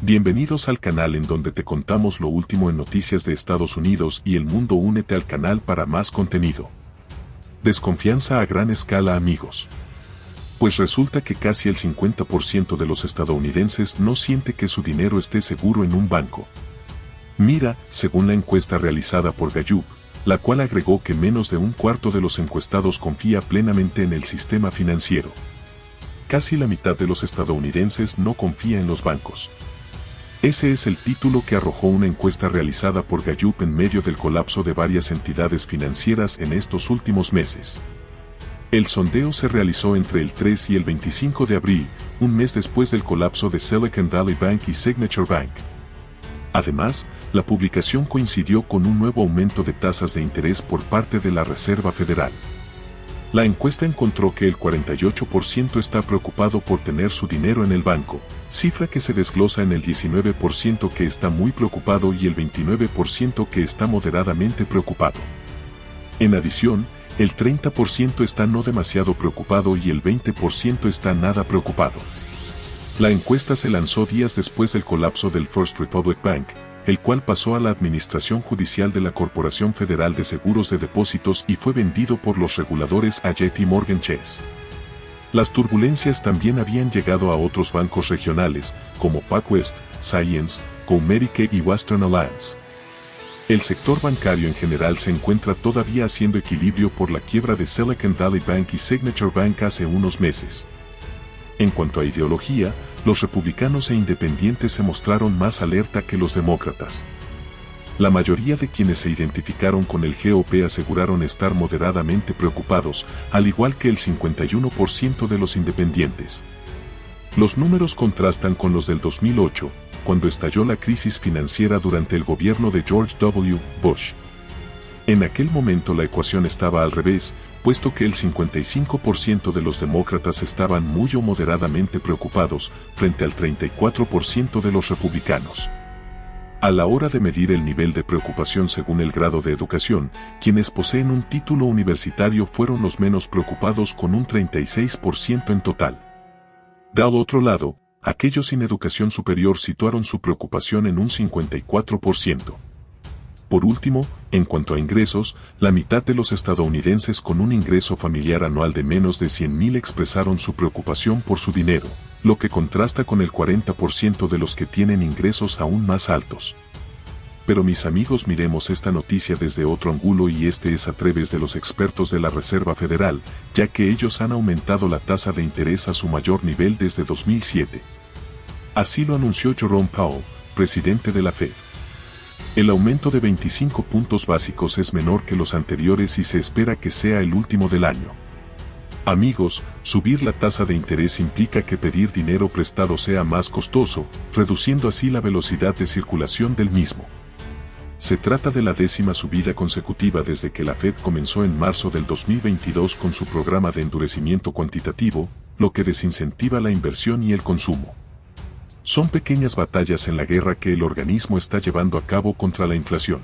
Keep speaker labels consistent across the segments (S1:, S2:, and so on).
S1: Bienvenidos al canal en donde te contamos lo último en noticias de Estados Unidos y el mundo. Únete al canal para más contenido. Desconfianza a gran escala amigos. Pues resulta que casi el 50% de los estadounidenses no siente que su dinero esté seguro en un banco. Mira, según la encuesta realizada por Gallup, la cual agregó que menos de un cuarto de los encuestados confía plenamente en el sistema financiero. Casi la mitad de los estadounidenses no confía en los bancos. Ese es el título que arrojó una encuesta realizada por Gallup en medio del colapso de varias entidades financieras en estos últimos meses. El sondeo se realizó entre el 3 y el 25 de abril, un mes después del colapso de Silicon Valley Bank y Signature Bank. Además, la publicación coincidió con un nuevo aumento de tasas de interés por parte de la Reserva Federal. La encuesta encontró que el 48% está preocupado por tener su dinero en el banco, cifra que se desglosa en el 19% que está muy preocupado y el 29% que está moderadamente preocupado. En adición, el 30% está no demasiado preocupado y el 20% está nada preocupado. La encuesta se lanzó días después del colapso del First Republic Bank, el cual pasó a la administración judicial de la Corporación Federal de Seguros de Depósitos y fue vendido por los reguladores a JP Morgan Chase. Las turbulencias también habían llegado a otros bancos regionales, como PacWest, Science, Comerique y Western Alliance. El sector bancario en general se encuentra todavía haciendo equilibrio por la quiebra de Silicon Valley Bank y Signature Bank hace unos meses. En cuanto a ideología, los republicanos e independientes se mostraron más alerta que los demócratas. La mayoría de quienes se identificaron con el GOP aseguraron estar moderadamente preocupados, al igual que el 51% de los independientes. Los números contrastan con los del 2008, cuando estalló la crisis financiera durante el gobierno de George W. Bush. En aquel momento la ecuación estaba al revés, puesto que el 55% de los demócratas estaban muy o moderadamente preocupados frente al 34% de los republicanos. A la hora de medir el nivel de preocupación según el grado de educación, quienes poseen un título universitario fueron los menos preocupados con un 36% en total. De otro lado, aquellos sin educación superior situaron su preocupación en un 54%. Por último, en cuanto a ingresos, la mitad de los estadounidenses con un ingreso familiar anual de menos de 100.000 expresaron su preocupación por su dinero, lo que contrasta con el 40% de los que tienen ingresos aún más altos. Pero mis amigos miremos esta noticia desde otro ángulo y este es a través de los expertos de la Reserva Federal, ya que ellos han aumentado la tasa de interés a su mayor nivel desde 2007. Así lo anunció Jerome Powell, presidente de la Fed. El aumento de 25 puntos básicos es menor que los anteriores y se espera que sea el último del año. Amigos, subir la tasa de interés implica que pedir dinero prestado sea más costoso, reduciendo así la velocidad de circulación del mismo. Se trata de la décima subida consecutiva desde que la Fed comenzó en marzo del 2022 con su programa de endurecimiento cuantitativo, lo que desincentiva la inversión y el consumo. Son pequeñas batallas en la guerra que el organismo está llevando a cabo contra la inflación.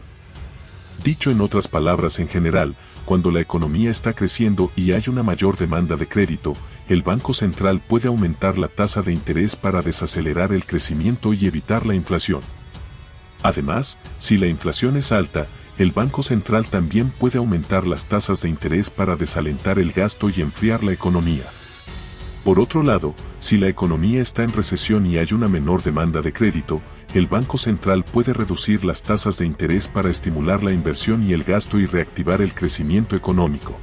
S1: Dicho en otras palabras en general, cuando la economía está creciendo y hay una mayor demanda de crédito, el Banco Central puede aumentar la tasa de interés para desacelerar el crecimiento y evitar la inflación. Además, si la inflación es alta, el Banco Central también puede aumentar las tasas de interés para desalentar el gasto y enfriar la economía. Por otro lado, si la economía está en recesión y hay una menor demanda de crédito, el Banco Central puede reducir las tasas de interés para estimular la inversión y el gasto y reactivar el crecimiento económico.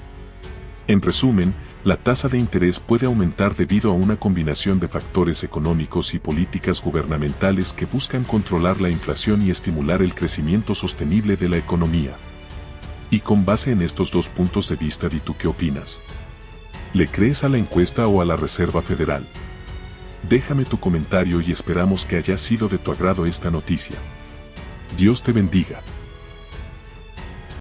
S1: En resumen, la tasa de interés puede aumentar debido a una combinación de factores económicos y políticas gubernamentales que buscan controlar la inflación y estimular el crecimiento sostenible de la economía. Y con base en estos dos puntos de vista, ¿y tú qué opinas? ¿Le crees a la encuesta o a la Reserva Federal? Déjame tu comentario y esperamos que haya sido de tu agrado esta noticia. Dios te bendiga.